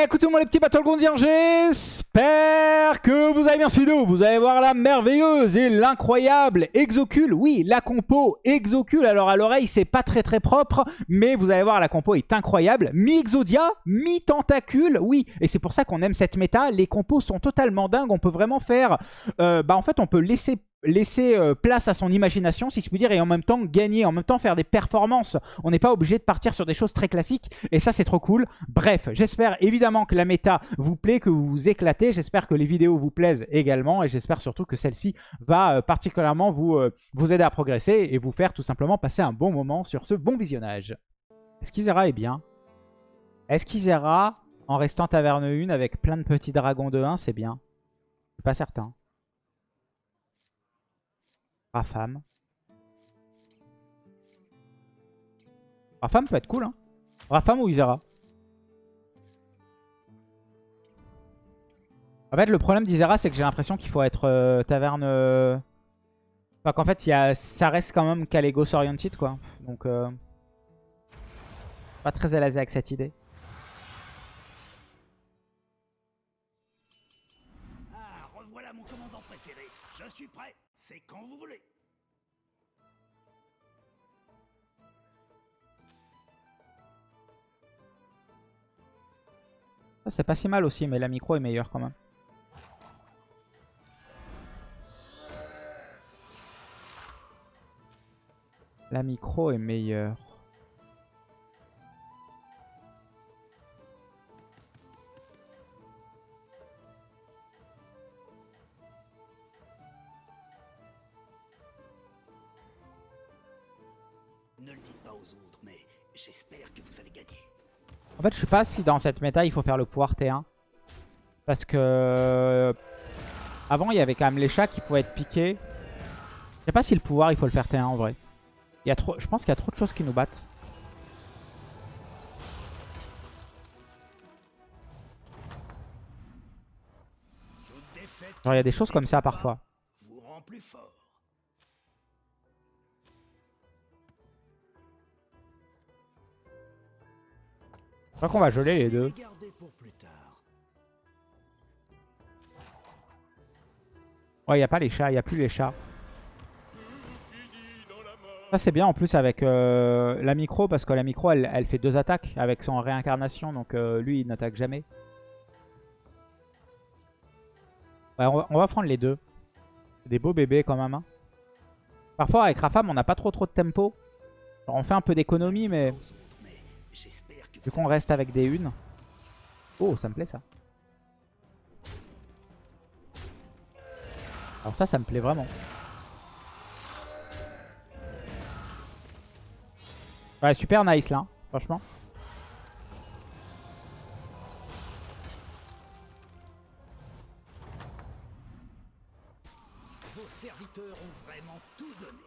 Écoutez-moi les petits Battlegroundiens, j'espère que vous avez bien suivi Vous allez voir la merveilleuse et l'incroyable Exocule. Oui, la compo Exocule. Alors à l'oreille, c'est pas très très propre, mais vous allez voir, la compo est incroyable. Mi-Exodia, mi-Tentacule. Oui, et c'est pour ça qu'on aime cette méta. Les compos sont totalement dingues. On peut vraiment faire... Euh, bah en fait, on peut laisser laisser euh, place à son imagination, si je puis dire, et en même temps gagner, en même temps faire des performances. On n'est pas obligé de partir sur des choses très classiques, et ça, c'est trop cool. Bref, j'espère évidemment que la méta vous plaît, que vous vous éclatez. J'espère que les vidéos vous plaisent également, et j'espère surtout que celle-ci va euh, particulièrement vous, euh, vous aider à progresser et vous faire tout simplement passer un bon moment sur ce bon visionnage. Est-ce qu'Isera est bien? Est-ce qu'Isera, en restant taverne 1 avec plein de petits dragons de 1, c'est bien? Je suis pas certain. Rafam. Rafam peut être cool, hein. Rafam ou Isera? En fait, le problème d'Isera, c'est que j'ai l'impression qu'il faut être euh, taverne... Euh, enfin, qu'en fait, y a... ça reste quand même Calegos oriented, quoi. Donc, euh... pas très à l'aise avec cette idée. Ah, revoilà mon commandant préféré. Je suis prêt. C'est quand vous voulez. C'est pas si mal aussi, mais la micro est meilleure quand même. La micro est meilleure. Ne le dites pas aux autres, mais j'espère que vous allez gagner. En fait, je sais pas si dans cette méta, il faut faire le pouvoir T1. Parce que... Avant, il y avait quand même les chats qui pouvaient être piqués. Je sais pas si le pouvoir, il faut le faire T1 en vrai. Il y a trop... Je pense qu'il y a trop de choses qui nous battent. Il y a des choses comme ça parfois. Je crois qu'on va geler les deux. Ouais, il n'y a pas les chats, il n'y a plus les chats. Ça c'est bien en plus avec euh, la micro parce que la micro elle, fait deux attaques avec son réincarnation donc euh, lui il n'attaque jamais. On, va, prendre les deux. Des beaux bébés quand même. hein. Parfois avec Rafam on n'a pas trop trop de tempo. Alors, on fait un peu d'économie mais vu qu'on reste avec des unes. Oh ça me plaît ça. Alors ça ça me plaît vraiment. Ouais, super nice là, hein, franchement. vos serviteurs ont vraiment tout donné.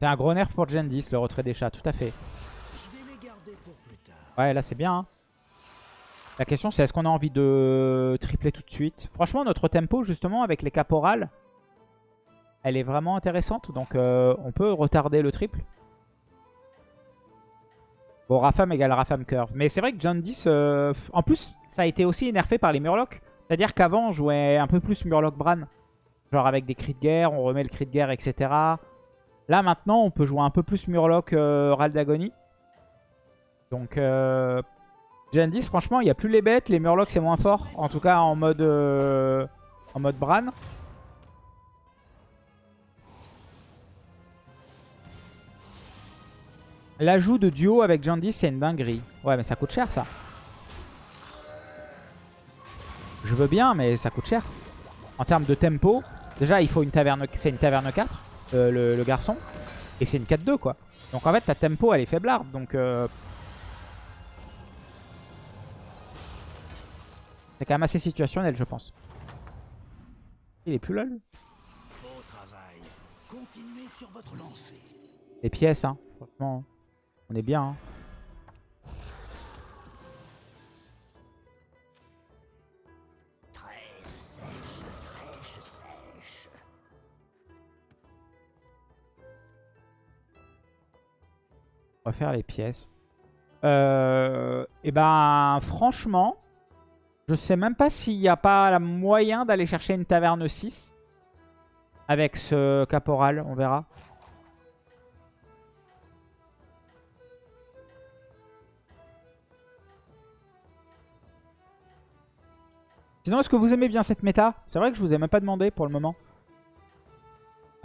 C'est un gros nerf pour Gen 10, le retrait des chats, tout à fait. Je vais les garder pour plus tard. Ouais, là c'est bien. hein. La question c'est est-ce qu'on a envie de tripler tout de suite? Franchement, notre tempo justement avec les caporales, elle est vraiment intéressante. Donc euh, on peut retarder le triple. Bon, Rafam égale Rafam Curve. Mais c'est vrai que John 10, euh, en plus, ça a été aussi nerfé par les Murlocs. C'est-à-dire qu'avant, on jouait un peu plus Murloc Bran. Genre avec des cris de guerre, on remet le cri de guerre, etc. Là, maintenant, on peut jouer un peu plus Murloc euh, Ral d'Agonie. Donc, euh, Gen 10, franchement, il n'y a plus les bêtes. Les Murlocs, c'est moins fort. En tout cas, en mode, euh, en mode Bran. L'ajout de duo avec Gen 10, c'est une dinguerie. Ouais, mais ça coûte cher, ça. Je veux bien, mais ça coûte cher. En termes de tempo, déjà, il faut une taverne. C'est une taverne 4, euh, le, le garçon. Et c'est une 4-2, quoi. Donc, en fait, ta tempo, elle est faiblarde. Donc, euh, c'est quand même assez situationnel, je pense. Il est plus là. Les pièces, hein. Franchement, on est bien. hein. On va faire les pièces. Euh, et ben, franchement, je sais même pas s'il n'y a pas moyen d'aller chercher une taverne 6 avec ce caporal, on verra. Sinon, est-ce que vous aimez bien cette méta? C'est vrai que je vous ai même pas demandé pour le moment.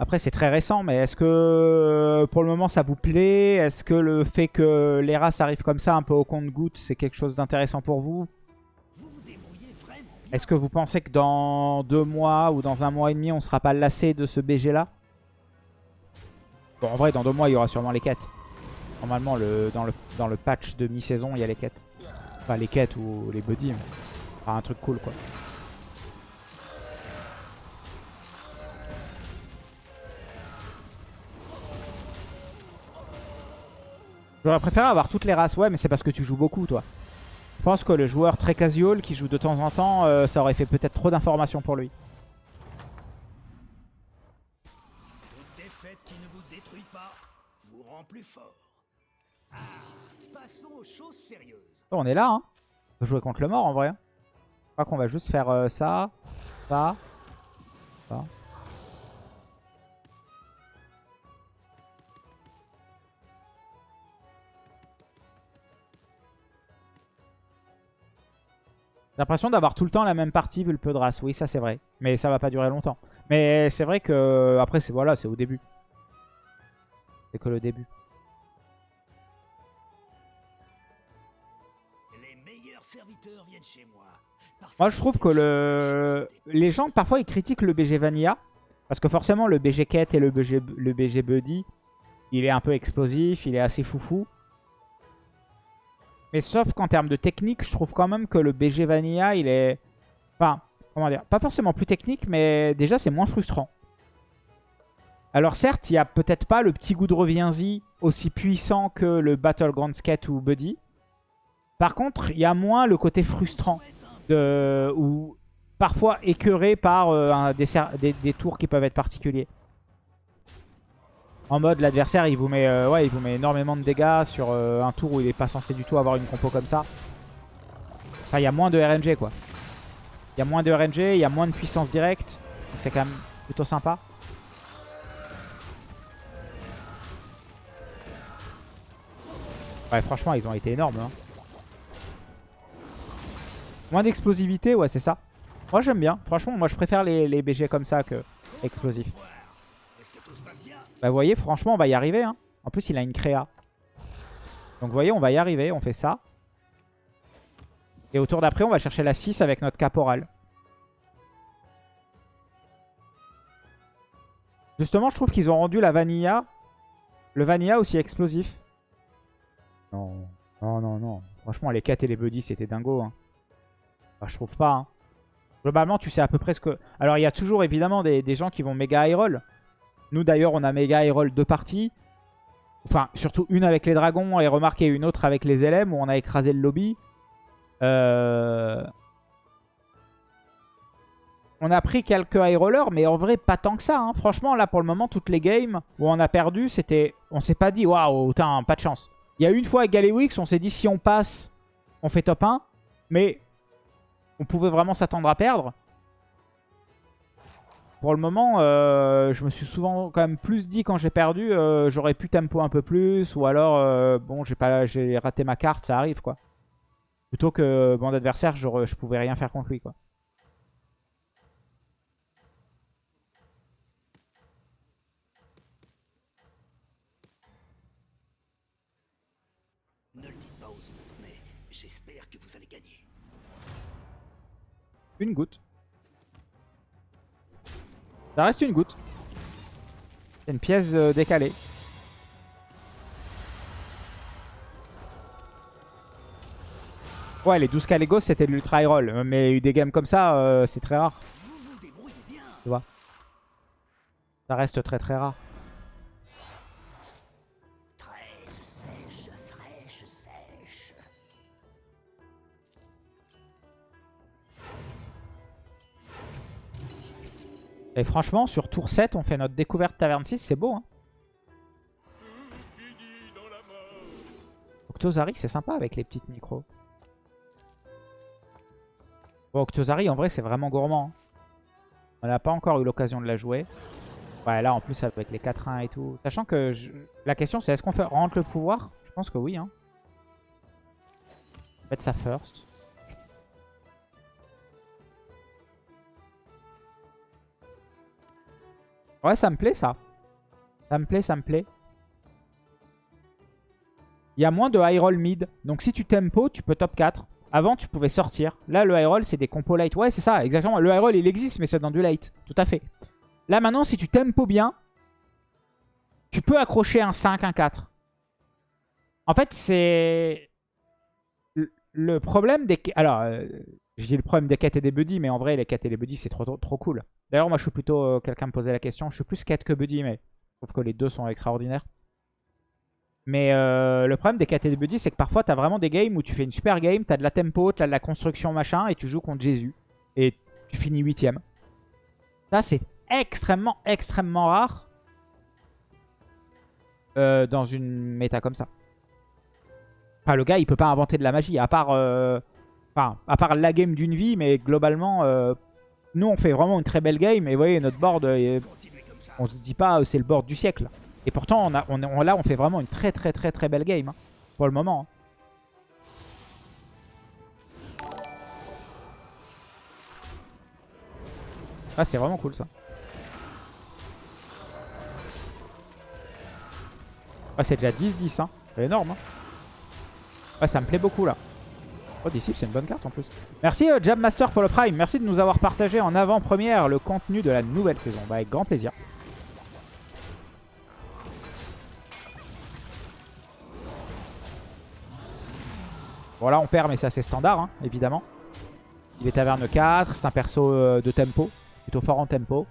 Après, c'est très récent, mais est-ce que pour le moment ça vous plaît? Est-ce que le fait que les races arrivent comme ça, un peu au compte-goutte, c'est quelque chose d'intéressant pour Vous? Est-ce que vous pensez que dans deux mois ou dans un mois et demi, on sera pas lassé de ce BG là? Bon, en vrai, dans deux mois, il y aura sûrement les quêtes. Normalement, le, dans, le, patch de mi-saison, il y a les quêtes. Enfin, les quêtes ou les buddies. mais- un truc cool, quoi. J'aurais préféré avoir toutes les races. Ouais, mais c'est parce que tu joues beaucoup, toi. Je pense que le joueur très casual qui joue de temps en temps, euh, ça aurait fait peut-être trop d'informations pour lui. Défaite qui ne vous détruit pas vous rend plus fort. Ah, passons aux choses sérieuses. Oh, on est là, hein. On peut jouer contre le mort, en vrai. Je crois qu'on va juste faire euh, ça, ça, ça. J'ai l'impression d'avoir tout le temps la même partie vu le peu de race. Oui, ça c'est vrai. Mais ça va pas durer longtemps. Mais c'est vrai que après c'est voilà, c'est au début. C'est que le début. Les meilleurs serviteurs viennent chez moi. Parce Moi, je trouve que le... les gens, parfois, ils critiquent le BG Vanilla. Parce que forcément, le BG Quête et le BG, le BG Buddy, il est un peu explosif, il est assez foufou. Mais sauf qu'en termes de technique, je trouve quand même que le BG Vanilla, il est... Enfin, comment dire Pas forcément plus technique, mais déjà, c'est moins frustrant. Alors certes, il n'y a peut-être pas le petit goût de reviens-y aussi puissant que le Battlegrounds Quête ou Buddy. Par contre, il y a moins le côté frustrant de, ou parfois écœuré par euh, des tours qui peuvent être particuliers. En mode, l'adversaire, il vous met euh, ouais, il vous met énormément de dégâts sur euh, un tour où il n'est pas censé du tout avoir une compo comme ça. Enfin, il y a moins de RNG, quoi. Il y a moins de RNG, il y a moins de puissance directe. Donc c'est quand même plutôt sympa. Ouais, franchement, ils ont été énormes. hein. Moins d'explosivité, ouais, c'est ça. Moi, j'aime bien. Franchement, moi, je préfère les, les BG comme ça que explosifs. Est-ce que tout se passe bien Bah, vous voyez, franchement, on va y arriver. Hein. En plus, il a une créa. Donc, vous voyez, on va y arriver. On fait ça. Et au tour d'après, on va chercher la 6 avec notre caporal. Justement, je trouve qu'ils ont rendu la vanilla, le vanilla aussi explosif. Non, non, non, non. Franchement, les 4 et les buddies, c'était dingo. Hein. Bah, je trouve pas. hein. Globalement, tu sais à peu près ce que... Alors, il y a toujours évidemment des, des gens qui vont méga high roll. Nous, d'ailleurs, on a méga high roll deux parties. Enfin, surtout une avec les dragons et remarquez une autre avec les LM où on a écrasé le lobby. Euh... On a pris quelques high rollers, mais en vrai, pas tant que ça. hein. Franchement, là, pour le moment, toutes les games où on a perdu, c'était... On s'est pas dit, waouh, pas de chance. Il y a une fois avec Galewix, on s'est dit, si on passe, on fait top 1. Mais on pouvait vraiment s'attendre à perdre. Pour le moment, euh, je me suis souvent quand même plus dit quand j'ai perdu, euh, j'aurais pu tempo un peu plus, ou alors, euh, bon, j'ai pas, j'ai raté ma carte, ça arrive, quoi. Plutôt que mon adversaire, je, pouvais rien faire contre lui, quoi. Ne le dites pas aux autres, mais j'espère que vous allez gagner. Une goutte. Ça reste une goutte. C'est une pièce euh, décalée. Ouais, les 12 Calegos, c'était l'ultra roll. Mais des games comme ça, euh, c'est très rare. Tu vois Ça reste très très rare. Et franchement, sur tour 7, on fait notre découverte taverne 6, c'est beau. Hein Octozari, c'est sympa avec les petites micros. Bon, Octozari, en vrai, c'est vraiment gourmand. hein. On n'a pas encore eu l'occasion de la jouer. Ouais, là, en plus, avec les 4-1 et tout. Sachant que la question, c'est est-ce qu'on fait rentre le pouvoir? Je pense que oui. Hein. Mettre ça first. Ouais, ça me plaît, ça. Ça me plaît, ça me plaît. Il y a moins de high roll mid. Donc si tu tempo, tu peux top 4. Avant, tu pouvais sortir. Là, le high roll, c'est des compos light. Ouais, c'est ça, exactement. Le high roll, il existe, mais c'est dans du late. Tout à fait. Là, maintenant, si tu tempo bien, tu peux accrocher un 5, un 4. En fait, c'est... Le- Le problème des... Alors, euh, je dis le problème des quêtes et des buddies, mais en vrai, les quêtes et les buddies, c'est trop, trop, cool. D'ailleurs, moi, je suis plutôt... euh, Quelqu'un me posait la question. Je suis plus quête que buddy, mais je trouve que les deux sont extraordinaires. Mais euh, le problème des quêtes et des buddies, c'est que parfois, tu as vraiment des games où tu fais une super game, tu as de la tempo, tu as de la construction, machin, et tu joues contre Jésus. Et tu finis huitième. Ça, c'est extrêmement, extrêmement rare euh, dans une méta comme ça. Enfin, le gars, il peut pas inventer de la magie, à part, enfin, à part la game d'une vie, mais globalement, euh, nous, on fait vraiment une très belle game, et vous voyez, notre board, euh, on se dit pas, euh, c'est le board du siècle. Et pourtant, là, on fait vraiment une très, très, très, très belle game, hein, pour le moment. hein. Ah, c'est vraiment cool, ça. Ah, c'est déjà 10-10, hein. C'est énorme, hein. Ouais, ça me plaît beaucoup, là. Oh, c'est une bonne carte, en plus. Merci, euh, Jam Master, pour le Prime. Merci de nous avoir partagé en avant-première le contenu de la nouvelle saison. Bah, avec grand plaisir. Bon, là, on perd, mais c'est assez standard, hein, évidemment. Il est taverne 4, c'est un perso euh, de tempo. Plutôt fort en tempo.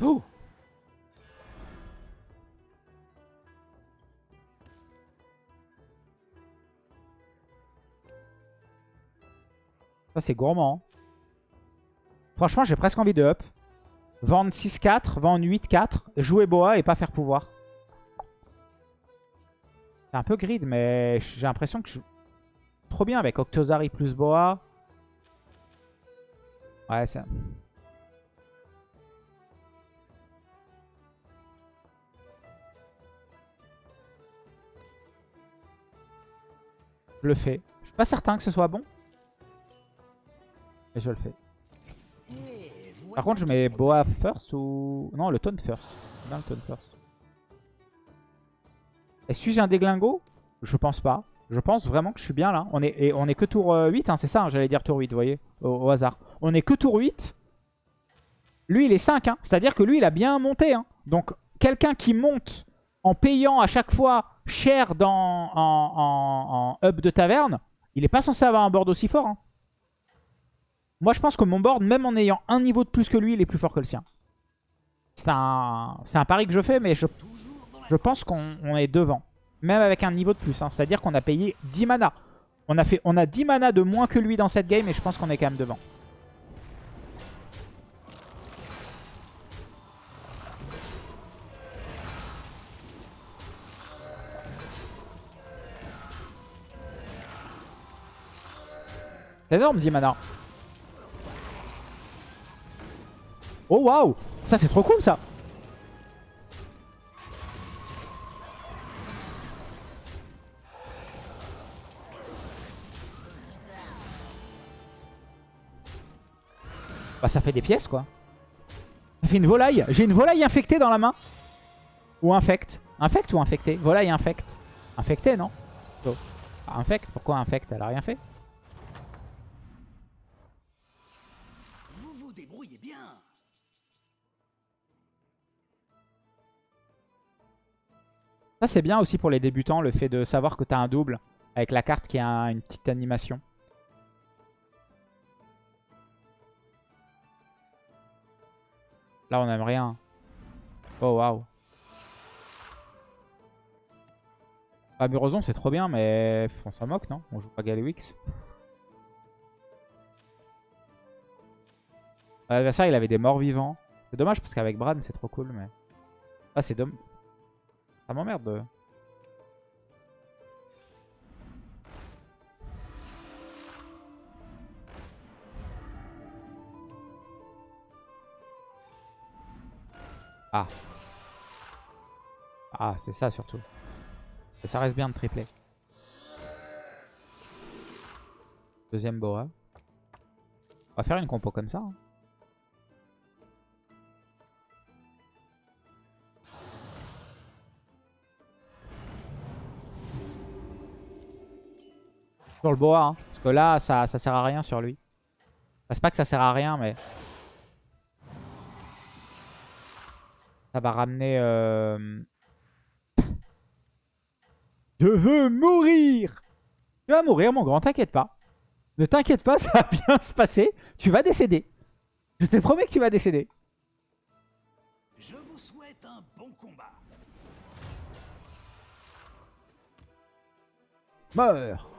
Ça, c'est gourmand. Franchement, j'ai presque envie de up. Vendre 6-4, vendre 8-4, jouer Boa et pas faire pouvoir. C'est un peu grid, mais j'ai l'impression que je... Trop bien avec Octozari plus Boa. Ouais, ça... Je le fais. Je suis pas certain que ce soit bon. Mais je le fais. Par contre, je mets Boa first ou... Non, le taunt first. Bien le taunt first. Et suis-je un déglingo? Je pense pas. Je pense vraiment que je suis bien là. On est, on est que tour euh, 8, hein, c'est ça, hein, j'allais dire tour 8, vous voyez, au, hasard. On est que tour 8. Lui, il est 5, hein. c'est-à-dire que lui, il a bien monté. Donc, quelqu'un qui monte en payant à chaque fois cher dans, en, hub de taverne, il est pas censé avoir un board aussi fort. hein. Moi, je pense que mon board, même en ayant un niveau de plus que lui, il est plus fort que le sien. C'est un, un pari que je fais, mais je, je pense qu'on on est devant. Même avec un niveau de plus. hein. C'est-à-dire qu'on a payé 10 mana. On a, fait, on a 10 mana de moins que lui dans cette game et je pense qu'on est quand même devant. Énorme 10 mana. Oh waouh Ça c'est trop cool ça Bah ça fait des pièces quoi. Ça fait une volaille. J'ai une volaille infectée dans la main. Ou infecte. Infecte ou infectée? Volaille infecte. Infectée non? Oh. Pourquoi infecte? Elle a rien fait Ça c'est bien aussi pour les débutants, le fait de savoir que tu as un double avec la carte qui a un- une petite animation. Là on aime rien. Oh waouh. Ah, c'est trop bien, mais on s'en moque, non? On joue pas Galewix. L'adversaire, il avait des morts vivants. C'est dommage parce qu'avec Bran, c'est trop cool, mais... Ah, c'est dommage. Ça m'emmerde. de- Ah. Ah, c'est ça surtout. Ça reste bien de tripler. Deuxième Boa. On va faire une compo comme ça. hein. Sur le Boa. hein. Parce que là, ça, ça sert à rien sur lui. Enfin, C'est pas que ça sert à rien, mais... Ça va ramener... euh, Je veux mourir Tu vas mourir, mon grand, t'inquiète pas. Ne t'inquiète pas, ça va bien se passer. Tu vas décéder. Je te promets que tu vas décéder. Je vous souhaite un bon combat. Meurs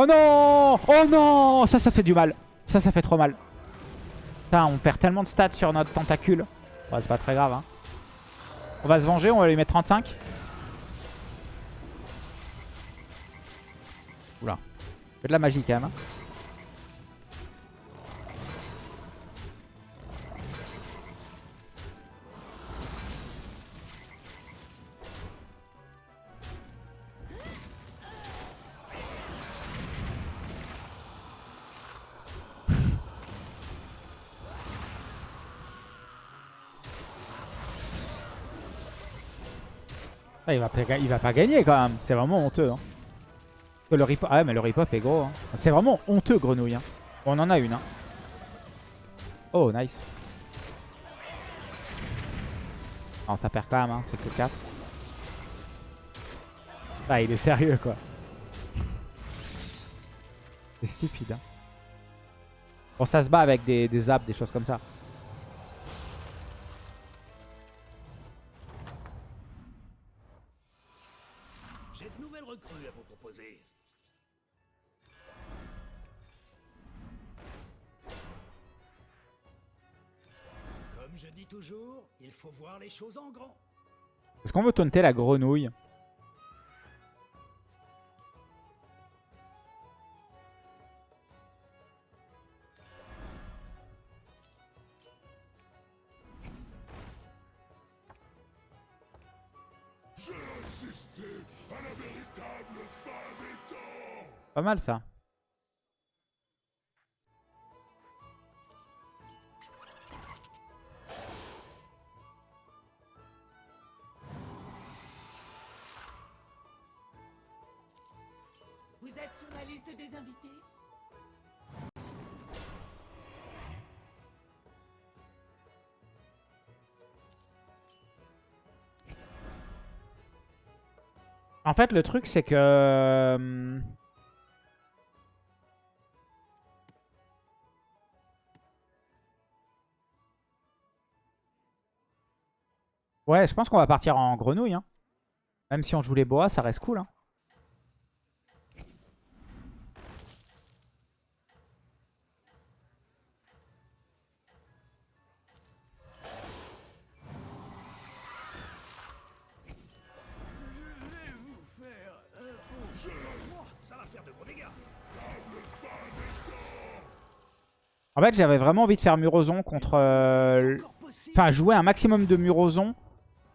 Oh non Oh non Ça, ça fait du mal. Ça, ça fait trop mal. Putain, on perd tellement de stats sur notre tentacule. Ouais, c'est pas très grave. Hein. On va se venger, on va lui mettre 35. Oula. Fait de la magie quand même. hein. Ah, il, va pas, gagner quand même. C'est vraiment honteux. Hein. Le rip... Ah ouais, mais le rip-off est gros. hein. C'est vraiment honteux, grenouille. hein. On en a une. hein. Oh, nice. Non, ça perd quand même. hein. C'est que 4. Ah, il est sérieux, quoi. C'est stupide. Hein. Bon, ça se bat avec des, des des choses comme ça. Il faut voir les choses en grand. Est-ce qu'on veut taunter la grenouille Pas mal ça. Fait, le truc, c'est que... euh, Ouais, je pense qu'on va partir en grenouille. hein. Même si on joue les boas, ça reste cool. hein. En fait, j'avais vraiment envie de faire Murozon contre... euh. Enfin, jouer un maximum de Murozon.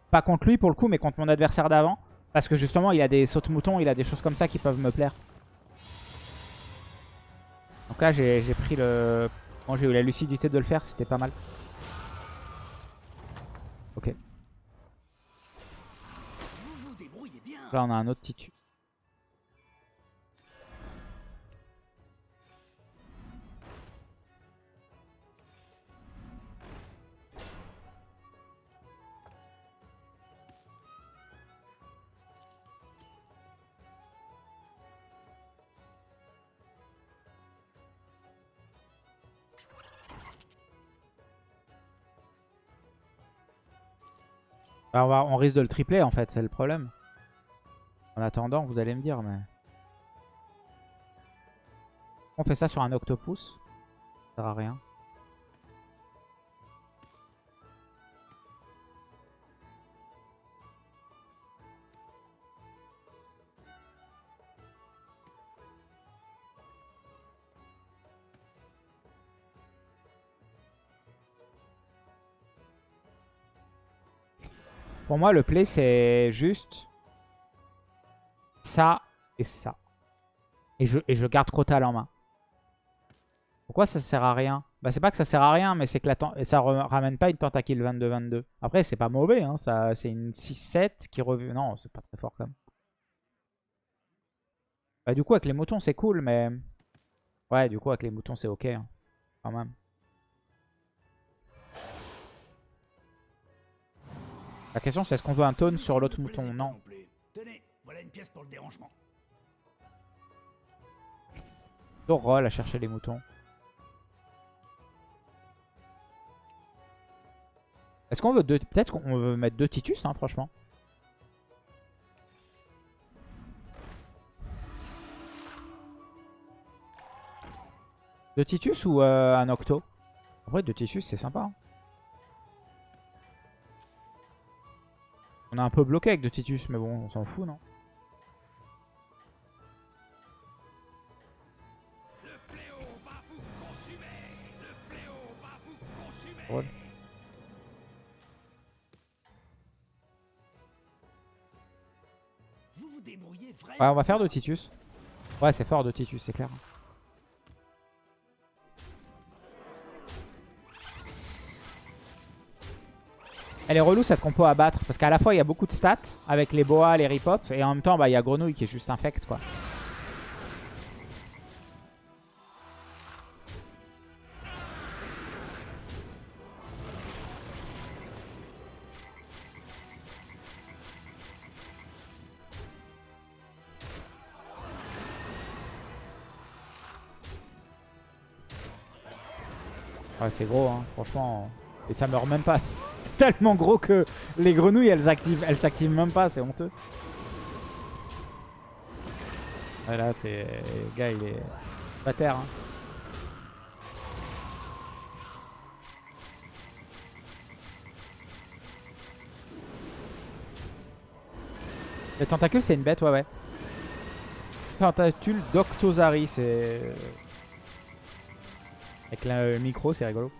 Pas contre lui pour le coup, mais contre mon adversaire d'avant. Parce que justement, il a des sautes-moutons, il a des choses comme ça qui peuvent me plaire. Donc là, j'ai pris le... Bon, j'ai eu la lucidité de le faire, c'était pas mal. Ok. Là, on a un autre titu. Bah, on, on risque de le tripler en fait, c'est le problème. En attendant, vous allez me dire, mais... On fait ça sur un octopus. Ça sert à rien. Pour moi, le play, c'est juste ça et ça. Et je, et je garde Crotal en main. Pourquoi ça sert à rien? Bah c'est pas que ça sert à rien, mais c'est que la ça ramène pas une tentacule 22-22. Après, c'est pas mauvais, hein, c'est une 6-7 qui revient... Non, c'est pas très fort quand même. Bah du coup, avec les moutons, c'est cool, mais... Ouais, du coup, avec les moutons, c'est ok, hein, quand même. La question, c'est est-ce qu'on veut un taunt sur l'autre mouton? Non. Tenez, voilà une pièce pour le dérangement. Roll à chercher les moutons. Est-ce qu'on veut deux... Peut-être qu'on veut mettre deux Titus, hein, franchement. Deux Titus ou euh, un Octo? En vrai, deux Titus, c'est sympa. hein. On est un peu bloqué avec deux Titus, mais bon, on s'en fout, non. Ouais, on va faire de Titus. Ouais, c'est fort de Titus, c'est clair. Elle est relou cette compo à battre parce qu'à la fois il y a beaucoup de stats avec les boas, les ripop et en même temps bah, il y a Grenouille qui est juste infect quoi. Ouais, c'est gros, hein, franchement. Et ça meurt même pas. Tellement gros que les grenouilles, elles activent, elles s'activent même pas, c'est honteux. Ouais, là, c'est... Gars, il est... Pas terre, hein. Le tentacule, c'est une bête, ouais, ouais. Tentacule d'Octozari, c'est... Avec le micro, c'est rigolo.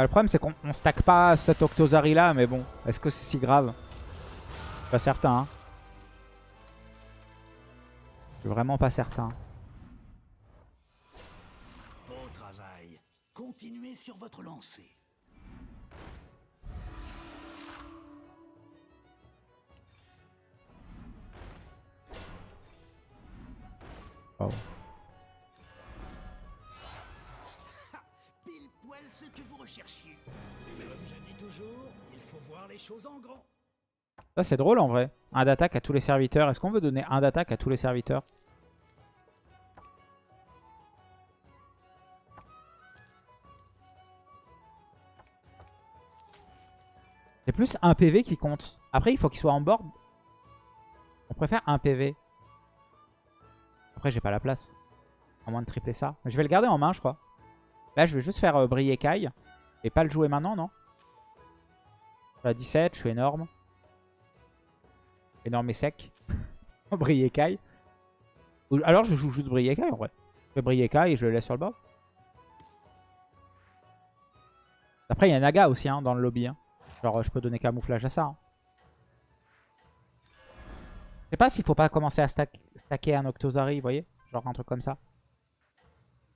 Ah, le problème, c'est qu'on on stack pas cet Octozari là, mais bon, est-ce que c'est si grave? Pas certain. Hein. Je suis vraiment pas certain. Beau travail. Continuez sur votre lancée. Wow. En. Ça, c'est drôle en vrai. Un d'attaque à tous les serviteurs. Est-ce qu'on veut donner un d'attaque à tous les serviteurs? C'est plus un PV qui compte. Après, il faut qu'il soit en board. On préfère un PV. Après, j'ai pas la place. À moins de tripler ça. Mais je vais le garder en main, je crois. Là, je vais juste faire euh, briller Kai. Et pas le jouer maintenant, non? Je suis à 17, je suis énorme. Énorme et sec. Ou- Alors, je joue juste Kai, en vrai. Je fais Kai et je le laisse sur le bord. Après, il y a Naga aussi hein, dans le lobby. hein. Genre, je peux donner camouflage à ça. hein. Je sais pas s'il faut pas commencer à stack- stacker un Octozari, vous voyez? Genre un truc comme ça.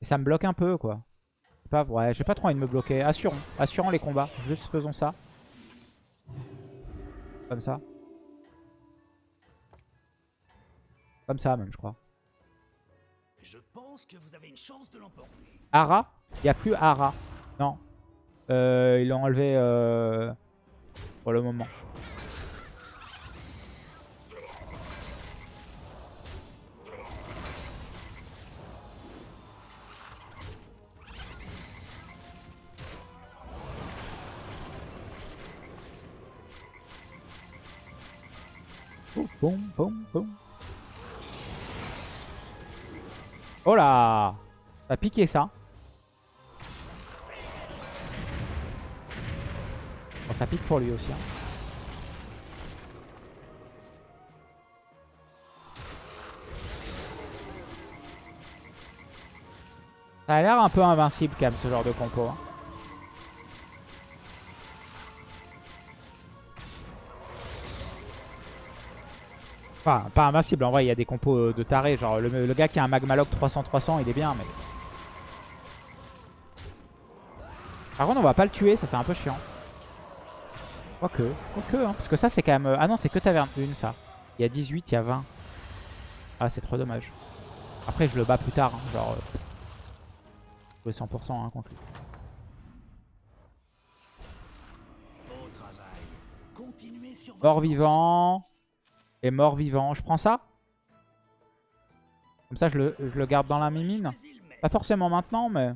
Et ça me bloque un peu, quoi. Pas, ouais, j'ai pas trop envie de me bloquer. Assurons, assurons les combats. Juste faisons ça. Comme ça. Comme ça, même, je crois. Je pense que vous avez une chance de l'emporter. Ara Il n'y a plus Ara. Non. Euh, ils l'ont enlevé euh, pour le moment. Boum, boum, boum. Oh là Ça a piqué ça. Bon, ça pique pour lui aussi. hein. Ça a l'air un peu invincible quand même ce genre de compo. hein. Enfin, pas invincible, en vrai, il y a des compos euh, de taré. Genre, le, le gars qui a un Magmaloc 300-300, il est bien, mais... Par contre, on va pas le tuer, ça c'est un peu chiant. Quoique, quoique, hein, parce que ça c'est quand même... euh, Ah non, c'est que taverne 1, ça. Il y a 18, il y a 20. Ah, c'est trop dommage. Après, je le bats plus tard, hein, genre... euh, Jouer 100% hein, contre lui. Au travail. Et mort-vivant. Je prends ça Comme ça, je le, je le garde dans la mimine. Pas forcément maintenant, mais...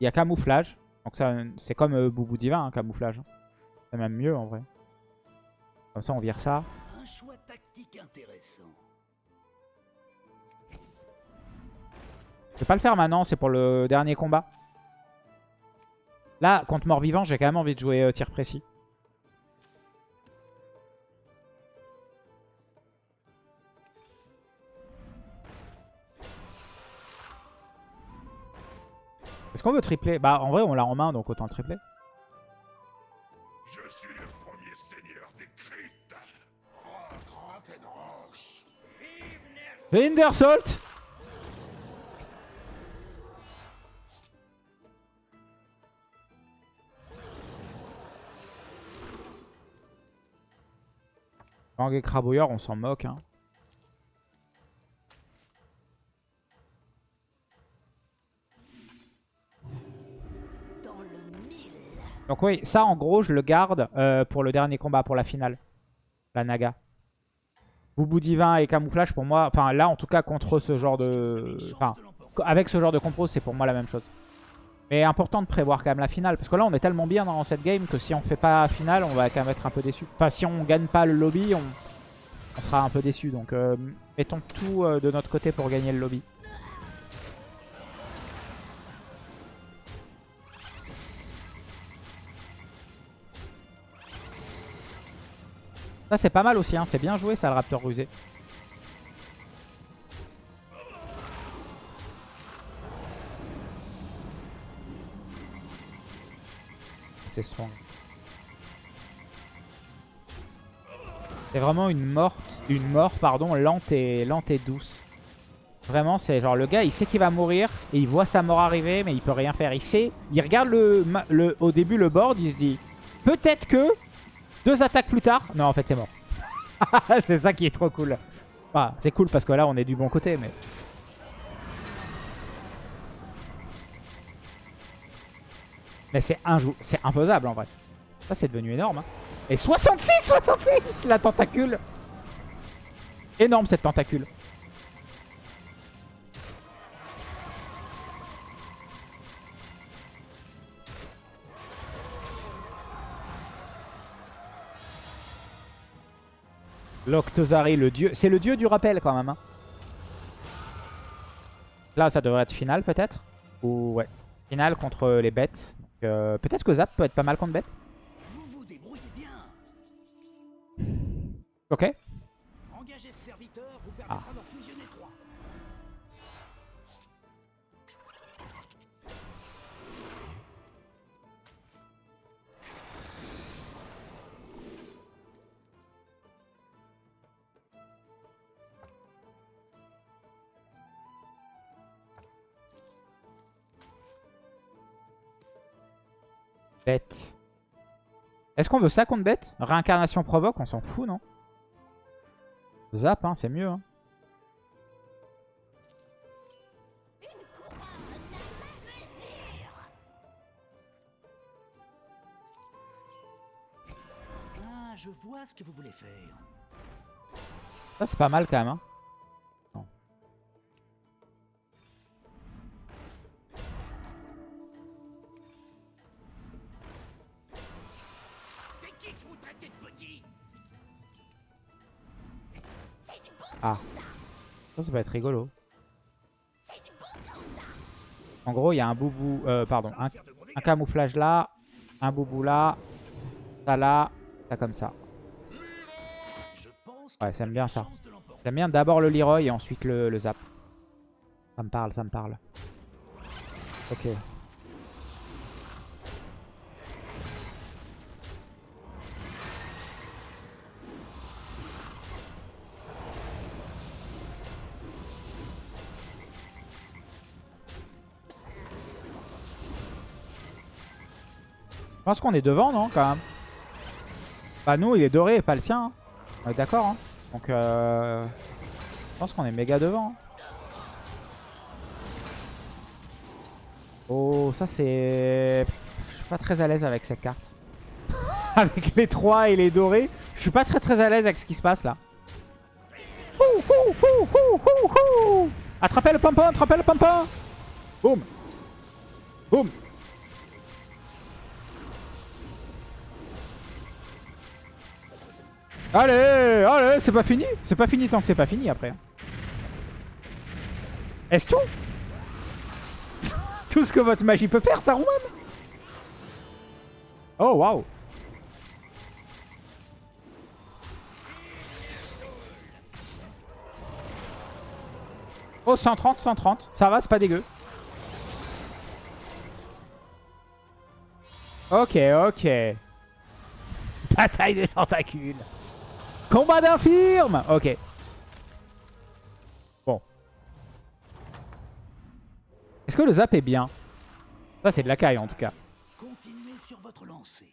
Il y a camouflage. Donc ça, c'est comme euh, Boubou Divin, hein, camouflage. C'est même mieux en vrai. Comme ça, on vire ça. Un choix tactique intéressant. Je vais pas le faire maintenant, c'est pour le dernier combat. Là, contre mort-vivant, j'ai quand même envie de jouer euh, tir précis. Est-ce qu'on veut tripler? Bah en vrai on l'a en main donc autant le tripler. Je suis le premier seigneur des cryptes. Et Crabouilleur, on s'en moque. Hein. Donc oui, ça en gros je le garde euh, pour le dernier combat, pour la finale. La Naga. Boubou divin et camouflage pour moi, enfin là en tout cas contre ce genre de... Enfin, avec ce genre de compos c'est pour moi la même chose. Mais important de prévoir quand même la finale, parce que là on est tellement bien dans cette game que si on fait pas la finale on va quand même être un peu déçu. Enfin si on gagne pas le lobby on, sera un peu déçu, donc euh, mettons tout euh, de notre côté pour gagner le lobby. Ça c'est pas mal aussi, hein. c'est bien joué ça le Raptor rusé. C'est strong. C'est vraiment une morte, une mort pardon, lente et lente et douce. Vraiment, c'est genre le gars, il sait qu'il va mourir et il voit sa mort arriver, mais il peut rien faire. Il sait, il regarde le, le au début le board, il se dit peut-être que deux attaques plus tard. Non, en fait, c'est mort. c'est ça qui est trop cool. C'est cool parce que là, on est du bon côté, mais. Mais c'est c'est imposable en vrai. Ça, c'est devenu énorme. hein. Et 66 66 La tentacule Énorme cette tentacule. L'Octozari, le dieu. C'est le dieu du rappel quand même. hein. Là, ça devrait être finale peut-être? Ou ouais. Finale contre les bêtes. Euh, peut-être que Zap peut être pas mal contre bêtes. Vous vous débrouillez bien. Ok. Engagez Bête. Est-ce qu'on veut ça contre bête? Réincarnation provoque, on s'en fout, non? Zap, hein, c'est mieux. Hein. Ah, je vois ce que vous voulez faire. Ça, c'est pas mal quand même. Hein. Ça, ça va être rigolo. En gros, il y a un boubou... Euh, pardon, un, un camouflage là, un boubou là, ça là, ça comme ça. Ouais, ça aime bien ça. J'aime bien d'abord le Leroy et ensuite le, le Zap. Ça me parle, ça me parle. Ok. Pense qu'on est devant, non, quand même? Bah nous, il est doré et pas le sien. hein. On est d'accord, hein Donc, euh... je pense qu'on est méga devant. Oh, ça c'est... Je suis pas très à l'aise avec cette carte. avec les trois et les dorés. Je suis pas très très à l'aise avec ce qui se passe là. Attrapez le pompon, attrapez le pompon Boum Boum Allez, allez, c'est pas fini. C'est pas fini tant que c'est pas fini après. Est-ce tout? Tout ce que votre magie peut faire, Saruman Oh, waouh Oh, 130, 130. Ça va, c'est pas dégueu. Ok, ok. Bataille de tentacules. Combat d'infirme Ok. Bon. Est-ce que le zap est bien? Ça, c'est de la caille en tout cas. Continuez sur votre lancée.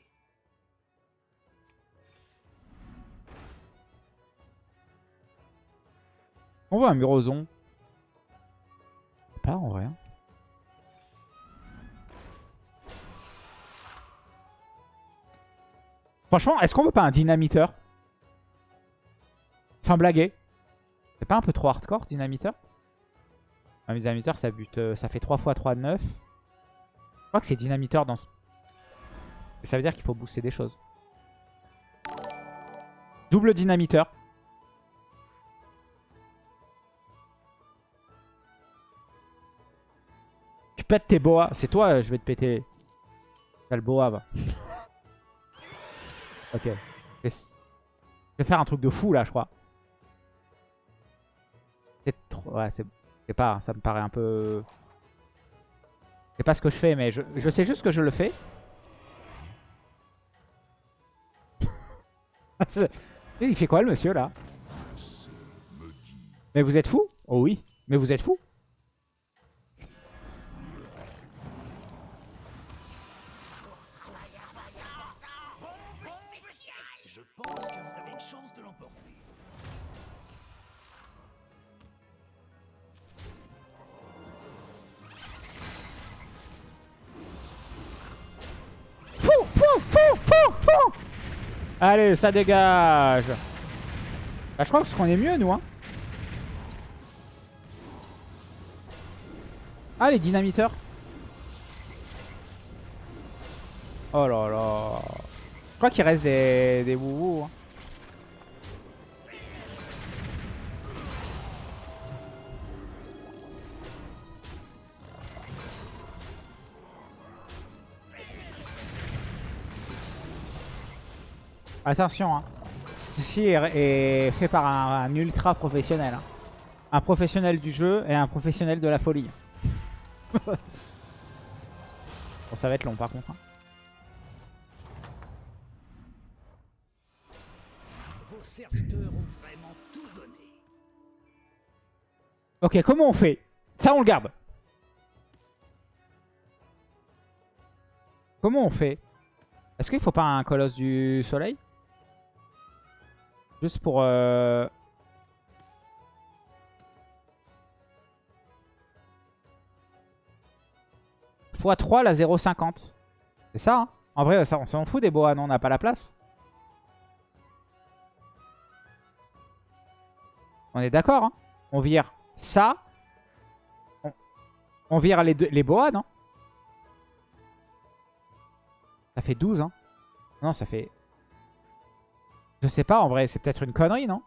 On voit un muroson. Pas en vrai. hein. Franchement, est-ce qu'on veut pas un dynamiteur? Sans blaguer. C'est pas un peu trop hardcore, dynamiteur Un dynamiteur, ça bute, euh, ça fait 3 x 3 de 9. Je crois que c'est dynamiteur dans ce... Ça veut dire qu'il faut booster des choses. Double dynamiteur. Tu pètes tes boas. C'est toi, euh, je vais te péter. T'as le boa, va. ok. Je vais faire un truc de fou, là, je crois. C'est trop... Ouais, c'est... Pas, ça me paraît un peu... C'est pas ce que je fais, mais je, je sais juste que je le fais. Il fait quoi, le monsieur, là? Mais vous êtes fou? Oh oui. Mais vous êtes fou? Allez, ça dégage Bah, je crois qu'on est mieux, nous. Hein. Ah, les dynamiteurs. Oh là là. Je crois qu'il reste des, des wouhou. Hein. Attention, hein. Ceci est, est fait par un, un ultra professionnel. hein. Un professionnel du jeu et un professionnel de la folie. bon, ça va être long par contre. hein. Vos serviteurs ont vraiment tout donné. Ok, comment on fait? Ça, on le garde. Comment on fait? Est-ce qu'il faut pas un colosse du soleil? Juste pour... Euh... x3 la 0,50. C'est ça, hein. En vrai, ça, on s'en fout des boas, non On n'a pas la place. On est d'accord, hein. On vire ça. On, vire les, deux, les boas, non? Ça fait 12, hein. Non, ça fait... Je sais pas, en vrai, c'est peut-être une connerie, non?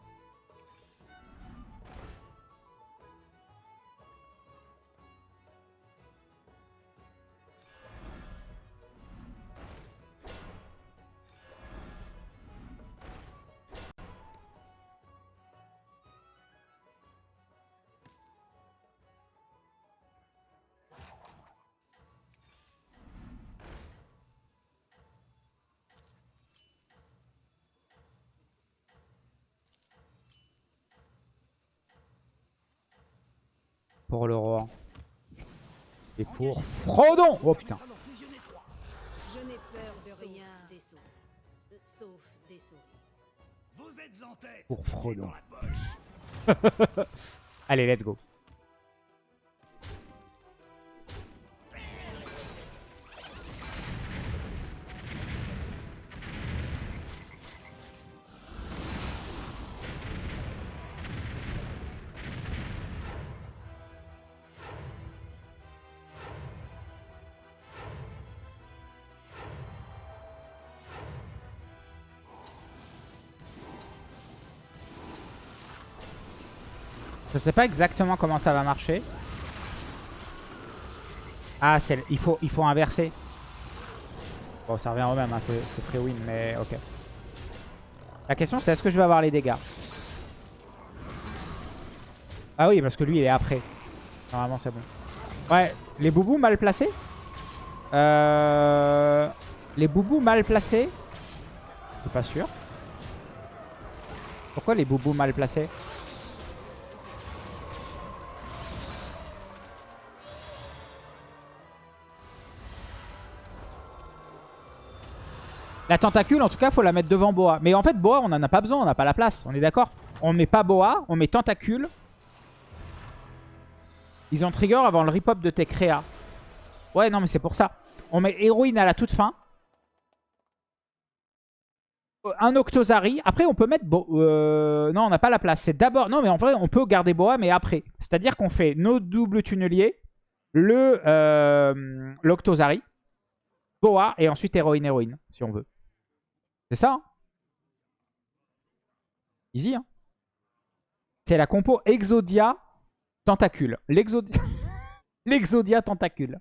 Pour le roi. Et pour Frodon Oh putain. Je n'ai peur de rien. Sauf des souris. Vous êtes en tête. Pour Frodon. Allez, let's go. Sais pas exactement comment ça va marcher. Ah, il faut, il faut inverser. Bon, ça revient au même, hein, c'est c'est free win, mais ok. La question, c'est est-ce que je vais avoir les dégâts? Ah oui, parce que lui, il est après. Normalement, c'est bon. Ouais, les boubous mal placés? Euh... Les boubous mal placés? Je suis pas sûr. Pourquoi les boubous mal placés? La tentacule, en tout cas, faut la mettre devant Boa. Mais en fait, Boa, on n'en a pas besoin, on n'a pas la place. On est d'accord On met pas Boa, on met tentacule. Ils ont trigger avant le rip-up de tes créas. Ouais, non, mais c'est pour ça. On met héroïne à la toute fin. Euh, Un Octozari. Après, on peut mettre... Euh, Non, on n'a pas la place. C'est d'abord... Non, mais en vrai, on peut garder Boa, mais après. C'est-à-dire qu'on fait nos doubles tunneliers, le euh, Boa, et ensuite héroïne-héroïne, si on veut. C'est ça. hein Easy, hein C'est la compo Exodia Tentacule. L'Exodia... Tentacule.